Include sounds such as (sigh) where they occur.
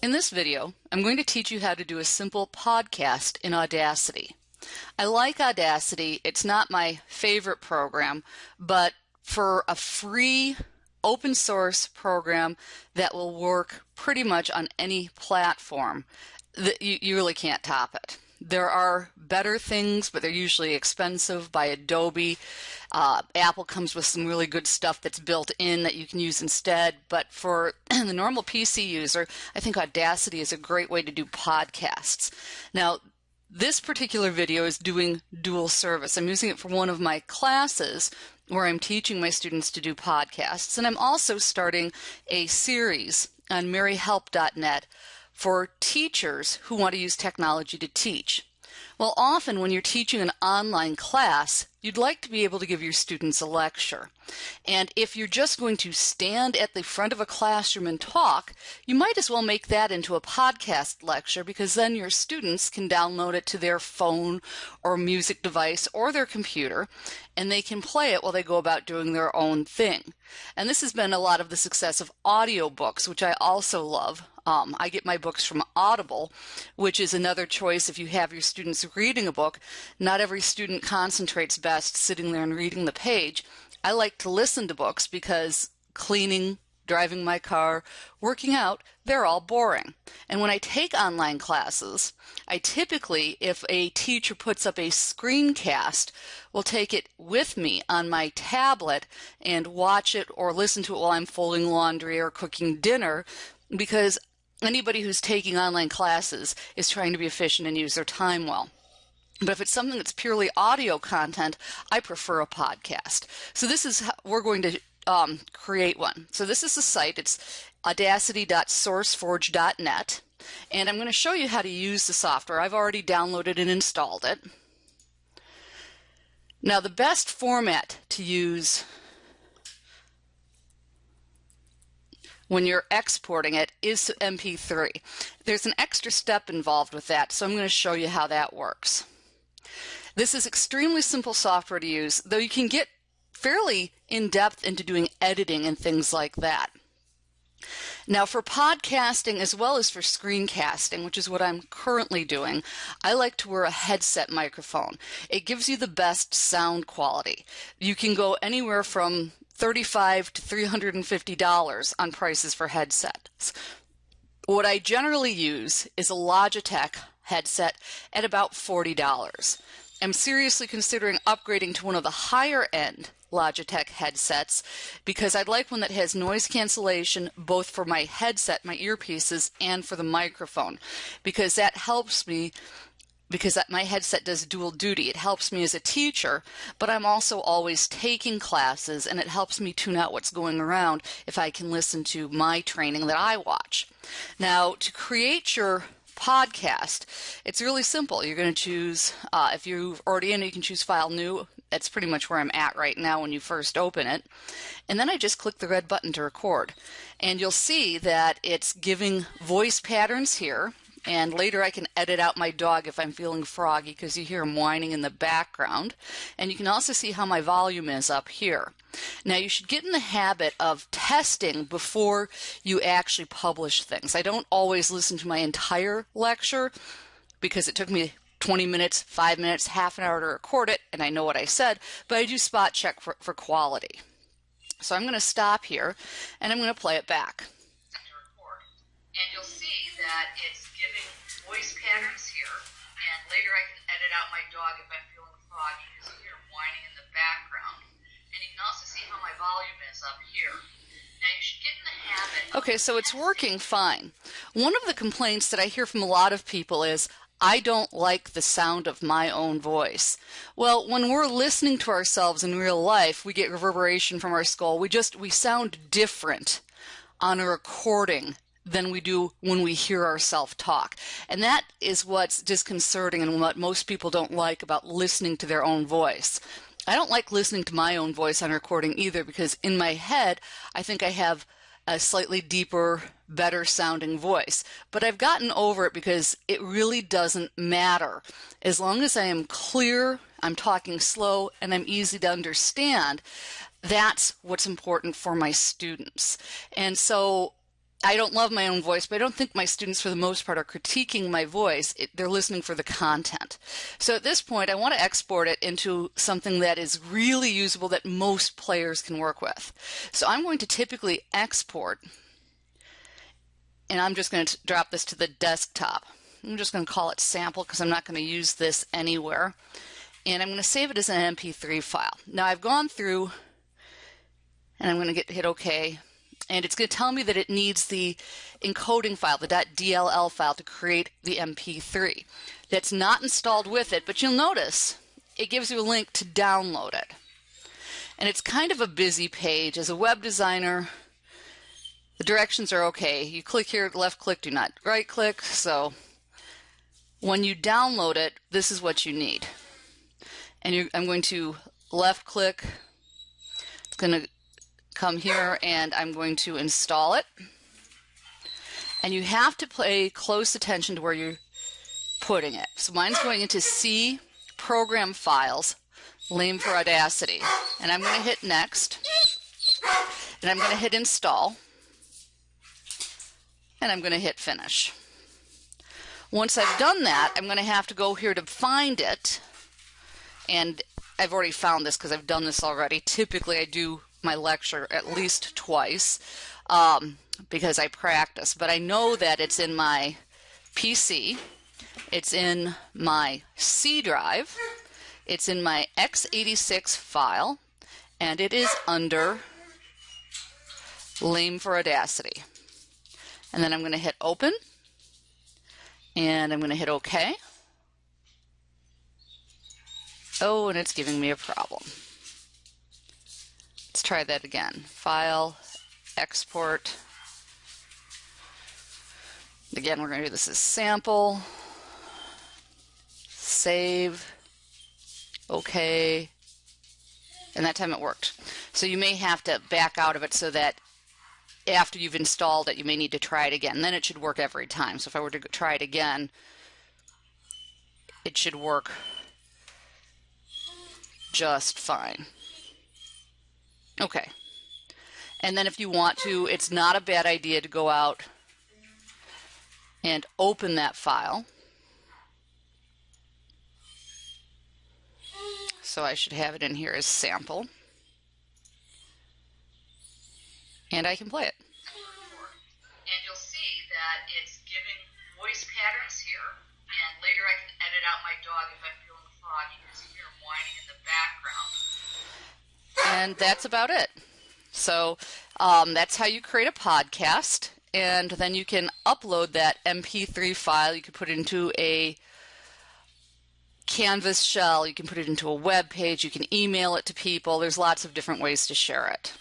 In this video, I'm going to teach you how to do a simple podcast in Audacity. I like Audacity. It's not my favorite program, but for a free open source program that will work pretty much on any platform, you, really can't top it. There are better things, but they're usually expensive by Adobe. Uh, Apple comes with some really good stuff that's built in that you can use instead. But for (clears throat) the normal PC user, I think Audacity is a great way to do podcasts. Now, this particular video is doing dual service. I'm using it for one of my classes where I'm teaching my students to do podcasts. And I'm also starting a series on maryhelp.net for teachers who want to use technology to teach. Well, often when you're teaching an online class, you'd like to be able to give your students a lecture. And if you're just going to stand at the front of a classroom and talk, you might as well make that into a podcast lecture because then your students can download it to their phone or music device or their computer and they can play it while they go about doing their own thing. And this has been a lot of the success of audiobooks, which I also love. Um, I get my books from Audible, which is another choice if you have your students reading a book. Not every student concentrates best sitting there and reading the page. I like to listen to books because cleaning, driving my car, working out, they're all boring. And when I take online classes, I typically, if a teacher puts up a screencast, will take it with me on my tablet and watch it or listen to it while I'm folding laundry or cooking dinner because anybody who's taking online classes is trying to be efficient and use their time well. But if it's something that's purely audio content, I prefer a podcast. So this is how we're going to um, create one. So this is the site. It's audacity.sourceforge.net. And I'm going to show you how to use the software. I've already downloaded and installed it. Now the best format to use when you're exporting it is MP3. There's an extra step involved with that, so I'm going to show you how that works. This is extremely simple software to use, though you can get fairly in depth into doing editing and things like that. Now, for podcasting as well as for screencasting, which is what I'm currently doing, I like to wear a headset microphone. It gives you the best sound quality. You can go anywhere from 35 to $350 on prices for headsets. What I generally use is a Logitech headset at about $40. I'm seriously considering upgrading to one of the higher end Logitech headsets because I'd like one that has noise cancellation both for my headset, my earpieces, and for the microphone because that helps me because my headset does dual duty. It helps me as a teacher, but I'm also always taking classes and it helps me tune out what's going around if I can listen to my training that I watch. Now, to create your podcast, it's really simple. You're going to choose, uh, if you've already in you can choose File New. That's pretty much where I'm at right now when you first open it. And then I just click the red button to record. And you'll see that it's giving voice patterns here and later I can edit out my dog if I'm feeling froggy because you hear him whining in the background. And you can also see how my volume is up here. Now you should get in the habit of testing before you actually publish things. I don't always listen to my entire lecture because it took me 20 minutes, 5 minutes, half an hour to record it, and I know what I said, but I do spot check for, for quality. So I'm going to stop here and I'm going to play it back. And you'll see that it's giving voice patterns here, and later I can edit out my dog if I'm feeling froggy because you hear him whining in the background. And you can also see how my volume is up here. Now you should get in the habit. Okay, so it's working fine. One of the complaints that I hear from a lot of people is, I don't like the sound of my own voice. Well, when we're listening to ourselves in real life, we get reverberation from our skull. We just, we sound different on a recording than we do when we hear ourselves talk. And that is what's disconcerting and what most people don't like about listening to their own voice. I don't like listening to my own voice on recording either because in my head, I think I have a slightly deeper, better sounding voice. But I've gotten over it because it really doesn't matter. As long as I am clear, I'm talking slow, and I'm easy to understand, that's what's important for my students. And so I don't love my own voice, but I don't think my students, for the most part, are critiquing my voice. It, they're listening for the content. So at this point, I want to export it into something that is really usable that most players can work with. So I'm going to typically export, and I'm just going to drop this to the desktop. I'm just going to call it sample because I'm not going to use this anywhere. And I'm going to save it as an MP3 file. Now I've gone through and I'm going to get hit OK and it's going to tell me that it needs the encoding file, the .dll file to create the MP3. That's not installed with it, but you'll notice it gives you a link to download it. And it's kind of a busy page. As a web designer, the directions are okay. You click here, left click, do not right click. So when you download it, this is what you need. And I'm going to left click. It's going to come here and I'm going to install it. And you have to pay close attention to where you're putting it. So mine's going into C program files, lame for Audacity. And I'm going to hit next. And I'm going to hit install. And I'm going to hit finish. Once I've done that, I'm going to have to go here to find it. And I've already found this because I've done this already. Typically, I do my lecture at least twice um, because I practice, but I know that it's in my PC, it's in my C drive, it's in my x86 file, and it is under Lame for Audacity. And then I'm going to hit open, and I'm going to hit OK. Oh, and it's giving me a problem. Try that again. File, export. Again, we're going to do this as sample. Save. Okay. And that time it worked. So you may have to back out of it so that after you've installed it, you may need to try it again. Then it should work every time. So if I were to try it again, it should work just fine. Okay. And then if you want to, it's not a bad idea to go out and open that file. So I should have it in here as sample. And I can play it. And you'll see that it's giving voice patterns here. And later I can edit out my dog if I'm feeling froggy because you hear him whining in the background and that's about it. So um, that's how you create a podcast, and then you can upload that MP3 file. You can put it into a Canvas shell, you can put it into a web page, you can email it to people. There's lots of different ways to share it.